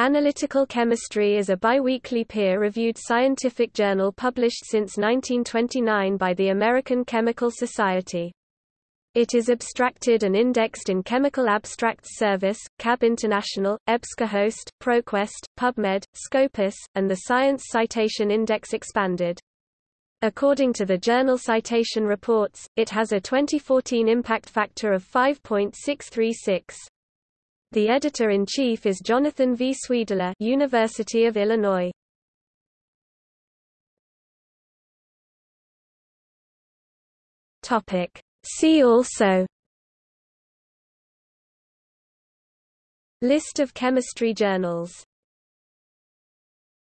Analytical Chemistry is a biweekly peer-reviewed scientific journal published since 1929 by the American Chemical Society. It is abstracted and indexed in Chemical Abstracts Service, CAB International, EBSCOhost, ProQuest, PubMed, Scopus, and the Science Citation Index Expanded. According to the Journal Citation Reports, it has a 2014 impact factor of 5.636. The editor-in-chief is Jonathan V. Sweedler University of Illinois. Topic. See also List of chemistry journals